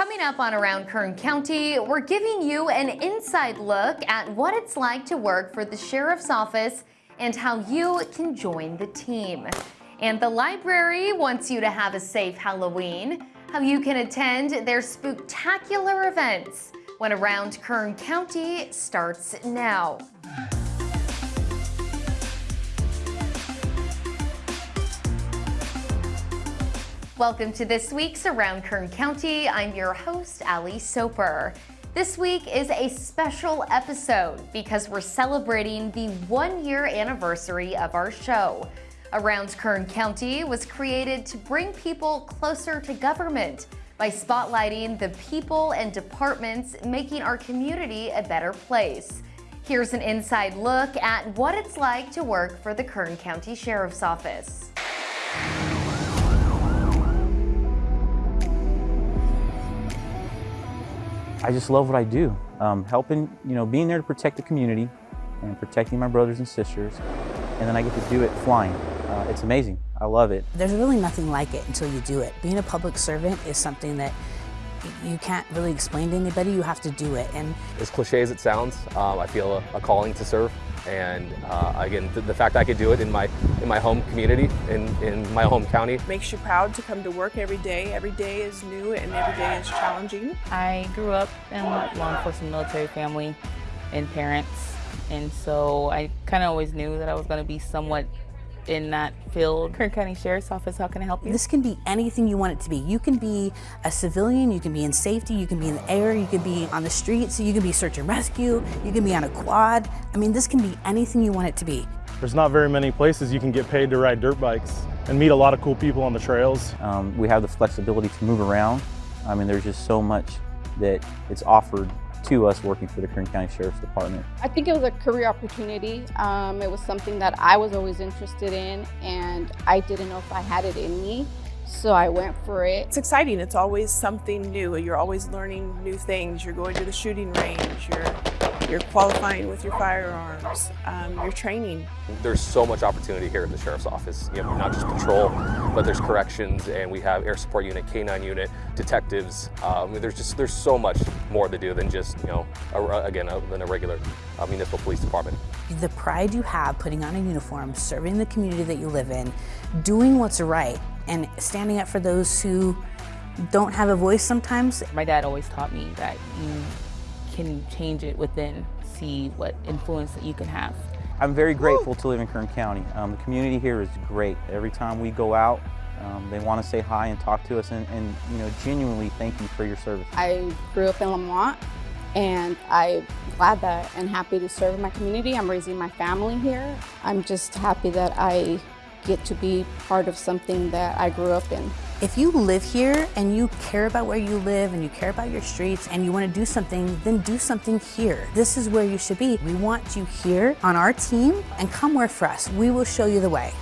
Coming up on Around Kern County, we're giving you an inside look at what it's like to work for the Sheriff's Office and how you can join the team. And the library wants you to have a safe Halloween, how you can attend their spooktacular events when Around Kern County starts now. Welcome to this week's Around Kern County. I'm your host, Ali Soper. This week is a special episode because we're celebrating the one year anniversary of our show. Around Kern County was created to bring people closer to government by spotlighting the people and departments making our community a better place. Here's an inside look at what it's like to work for the Kern County Sheriff's Office. I just love what I do. Um, helping, you know, being there to protect the community and protecting my brothers and sisters. And then I get to do it flying. Uh, it's amazing. I love it. There's really nothing like it until you do it. Being a public servant is something that you can't really explain to anybody. You have to do it. And as cliche as it sounds, um, I feel a, a calling to serve. And uh, again, the, the, fact I could do it in my in my home community, in, in my home county. Makes you proud to come to work every day. Every day is new and every day is challenging. I grew up in a law enforcement military family and parents. And so I kind of always knew that I was going to be somewhat in that field. Kern County Sheriff's Office, how can I help you? This can be anything you want it to be. You can be a civilian, you can be in safety, you can be in the air, you can be on the streets, you can be search and rescue, you can be on a quad. I mean, this can be anything you want it to be. There's not very many places you can get paid to ride dirt bikes and meet a lot of cool people on the trails. Um, we have the flexibility to move around. I mean, there's just so much that it's offered to us working for the Kern County Sheriff's Department. I think it was a career opportunity. Um, it was something that I was always interested in and I didn't know if I had it in me. So I went for it. It's exciting. It's always something new. You're always learning new things. You're going to the shooting range. You're you're qualifying with your firearms, um, your training. There's so much opportunity here in the Sheriff's Office. You know, not just patrol, but there's corrections and we have air support unit, K-9 unit, detectives. Um, there's just, there's so much more to do than just, you know, a, again, a, than a regular uh, municipal police department. The pride you have putting on a uniform, serving the community that you live in, doing what's right, and standing up for those who don't have a voice sometimes. My dad always taught me that you can change it within, see what influence that you can have. I'm very grateful to live in Kern County. Um, the community here is great. Every time we go out, um, they want to say hi and talk to us and, and, you know, genuinely thank you for your service. I grew up in Lamont and I'm glad that and happy to serve my community. I'm raising my family here. I'm just happy that I get to be part of something that I grew up in. If you live here and you care about where you live and you care about your streets and you want to do something, then do something here. This is where you should be. We want you here on our team and come work for us. We will show you the way.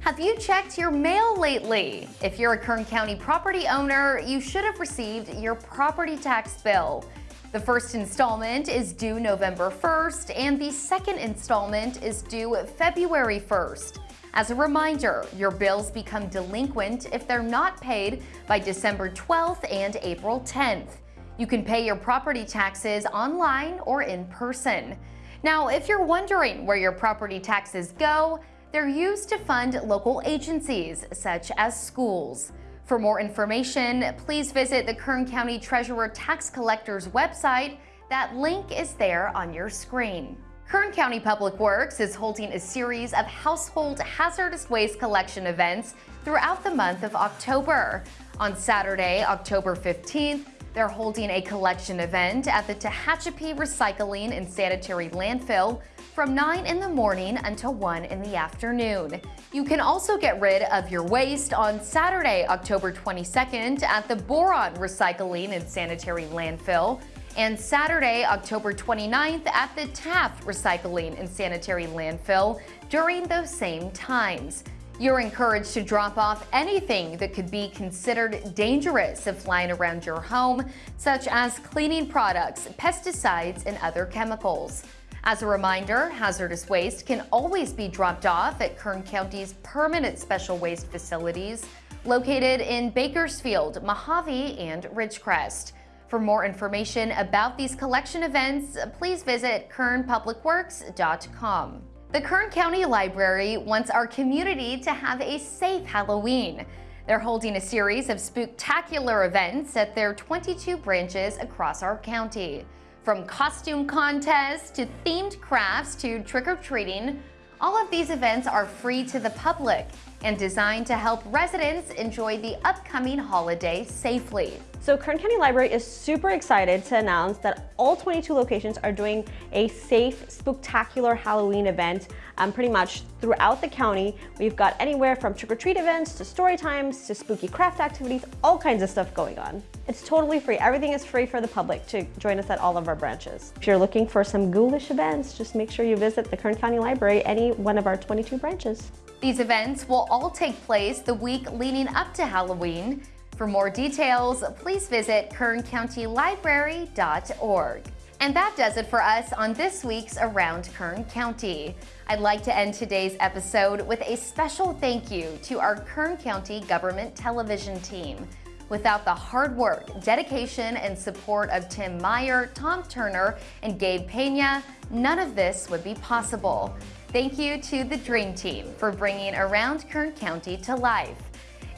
Have you checked your mail lately? If you're a Kern County property owner, you should have received your property tax bill. The first installment is due November 1st and the second installment is due February 1st. As a reminder, your bills become delinquent if they're not paid by December 12th and April 10th. You can pay your property taxes online or in person. Now, if you're wondering where your property taxes go, they're used to fund local agencies such as schools. For more information, please visit the Kern County Treasurer Tax Collector's website. That link is there on your screen. Kern County Public Works is holding a series of household hazardous waste collection events throughout the month of October. On Saturday, October 15th, they're holding a collection event at the Tehachapi Recycling and Sanitary Landfill from 9 in the morning until 1 in the afternoon. You can also get rid of your waste on Saturday, October 22nd at the Boron Recycling and Sanitary Landfill and Saturday, October 29th at the Taft Recycling and Sanitary Landfill during those same times. You're encouraged to drop off anything that could be considered dangerous if lying around your home, such as cleaning products, pesticides, and other chemicals. As a reminder, hazardous waste can always be dropped off at Kern County's permanent special waste facilities located in Bakersfield, Mojave, and Ridgecrest. For more information about these collection events, please visit kernpublicworks.com. The Kern County Library wants our community to have a safe Halloween. They're holding a series of spooktacular events at their 22 branches across our county. From costume contests to themed crafts to trick-or-treating, all of these events are free to the public and designed to help residents enjoy the upcoming holiday safely. So Kern County Library is super excited to announce that all 22 locations are doing a safe, spooktacular Halloween event um, pretty much throughout the county. We've got anywhere from trick-or-treat events to story times to spooky craft activities, all kinds of stuff going on. It's totally free. Everything is free for the public to join us at all of our branches. If you're looking for some ghoulish events, just make sure you visit the Kern County Library, any one of our 22 branches. These events will all take place the week leading up to Halloween. For more details, please visit kerncountylibrary.org. And that does it for us on this week's Around Kern County. I'd like to end today's episode with a special thank you to our Kern County Government Television team. Without the hard work, dedication, and support of Tim Meyer, Tom Turner, and Gabe Pena, none of this would be possible. Thank you to the Dream Team for bringing Around Kern County to life.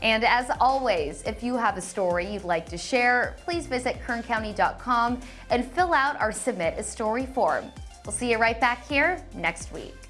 And as always, if you have a story you'd like to share, please visit kerncounty.com and fill out our Submit a Story form. We'll see you right back here next week.